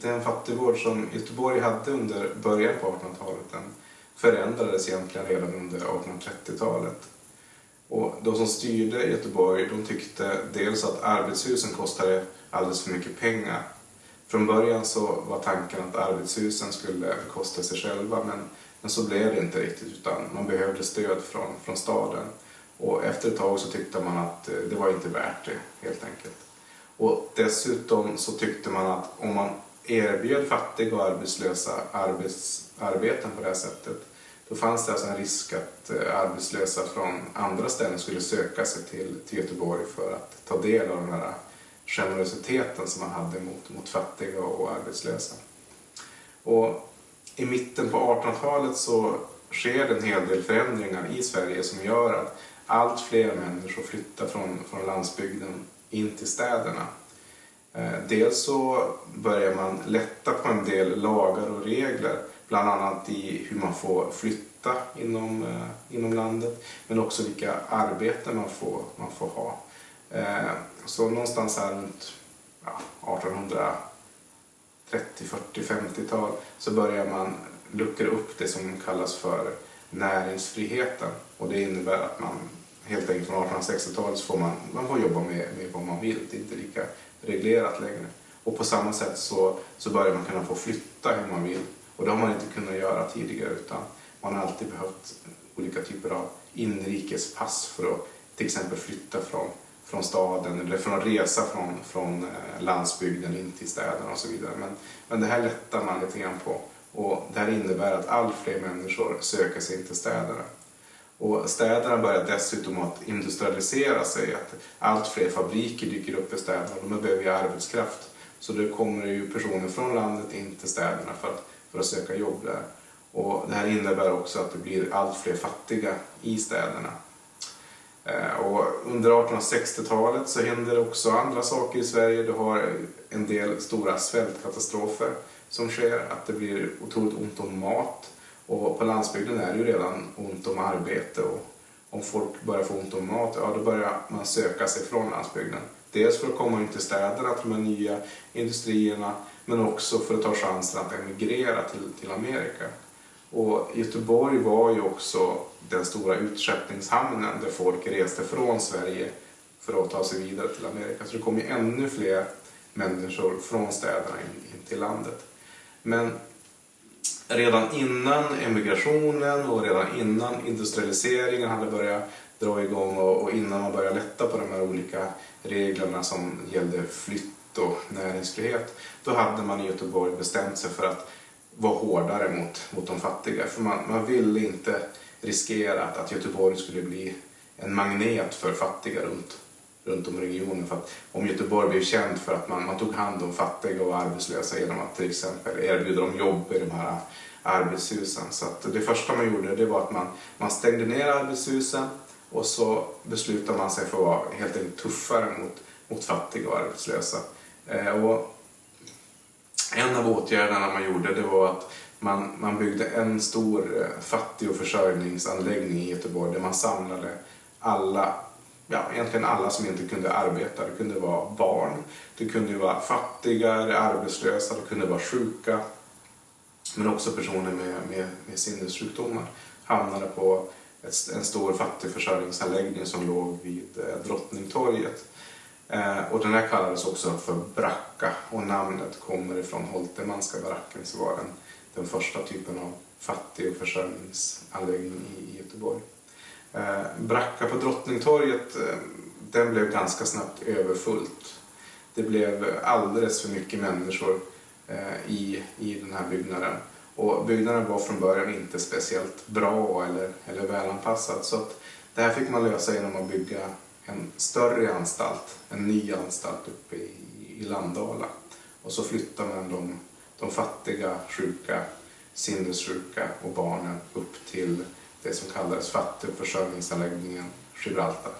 den fattigvård som Göteborg hade under början på 1800-talet den förändrades egentligen redan under 1830-talet. Och de som styrde Göteborg de tyckte dels att arbetshusen kostade alldeles för mycket pengar. Från början så var tanken att arbetshusen skulle kosta sig själva men, men så blev det inte riktigt utan man behövde stöd från, från staden. Och efter ett tag så tyckte man att eh, det var inte värt det helt enkelt. Och dessutom så tyckte man att om man erbjöd fattiga och arbetslösa arbets, arbeten på det här sättet då fanns det alltså en risk att eh, arbetslösa från andra ställen skulle söka sig till, till Göteborg för att ta del av den här generositeten som man hade mot, mot fattiga och arbetslösa. Och I mitten på 1800-talet så sker det en hel del förändringar i Sverige som gör att allt fler människor flyttar från, från landsbygden in till städerna. Eh, dels så börjar man lätta på en del lagar och regler, bland annat i hur man får flytta inom, eh, inom landet, men också vilka arbeten man får, man får ha. Eh, så någonstans här runt ja, 1830, 40, 50-tal så börjar man luckra upp det som kallas för näringsfriheten. Och det innebär att man helt enkelt från 1860-talet så får man, man får jobba med, med vad man vill. Det är inte lika reglerat längre. Och på samma sätt så, så börjar man kunna få flytta hur man vill. Och det har man inte kunnat göra tidigare utan man har alltid behövt olika typer av inrikespass för att till exempel flytta från, från staden eller från att resa från, från eh, landsbygden in till städerna och så vidare. Men, men det här lättar man lite grann på och det här innebär att allt fler människor söker sig in till städerna. Och städerna börjar dessutom att industrialisera sig, att allt fler fabriker dyker upp i städerna och de behöver ju arbetskraft. Så det kommer ju personer från landet in till städerna för att, för att söka jobb där. Och det här innebär också att det blir allt fler fattiga i städerna. Eh, och under 1860-talet så händer det också andra saker i Sverige. Du har en del stora svältkatastrofer som sker, att det blir otroligt ont om mat. Och på landsbygden är det ju redan ont om arbete och om folk börjar få ont om mat, ja då börjar man söka sig från landsbygden. Dels för att komma in till städerna, till de nya industrierna, men också för att ta chansen att emigrera till, till Amerika. Och Göteborg var ju också den stora utskeppningshamnen där folk reste från Sverige för att ta sig vidare till Amerika. Så det kom ju ännu fler människor från städerna in, in till landet. Men redan innan emigrationen och redan innan industrialiseringen hade börjat dra igång och, innan man började lätta på de här olika reglerna som gällde flytt och näringsfrihet, då hade man i Göteborg bestämt sig för att vara hårdare mot, mot de fattiga. För man, man ville inte riskera att, att Göteborg skulle bli en magnet för fattiga runt, runt om i regionen. För att om Göteborg blev känt för att man, man tog hand om fattiga och arbetslösa genom att till exempel erbjuda dem jobb i de här arbetshusen. Så att det första man gjorde det var att man, man stängde ner arbetshusen och så beslutade man sig för att vara helt enkelt tuffare mot, mot fattiga och arbetslösa. Eh, och en av åtgärderna man gjorde det var att man, man byggde en stor eh, fattig och försörjningsanläggning i Göteborg där man samlade alla ja, egentligen alla som inte kunde arbeta. Det kunde vara barn, det kunde vara fattiga, arbetslösa, det kunde vara sjuka. Men också personer med, med, med sinnessjukdomar hamnade på ett, en stor fattigförsörjningsanläggning som låg vid eh, Drottningtorget. Eh, och den här kallades också för bracka och namnet kommer ifrån Holtermanska baracken som var den, den första typen av fattig och försörjningsanläggning i, i Göteborg. Eh, Bracka på Drottningtorget eh, den blev ganska snabbt överfullt. Det blev alldeles för mycket människor eh, i, i den här byggnaden. Och byggnaden var från början inte speciellt bra eller, eller välanpassad så att det här fick man lösa genom att bygga en större anstalt, en ny anstalt uppe i, i Landala. Och så flyttade man de, de fattiga, sjuka, sinnessjuka och barnen upp till det som kallades fattigförsörjningsanläggningen Gibraltar.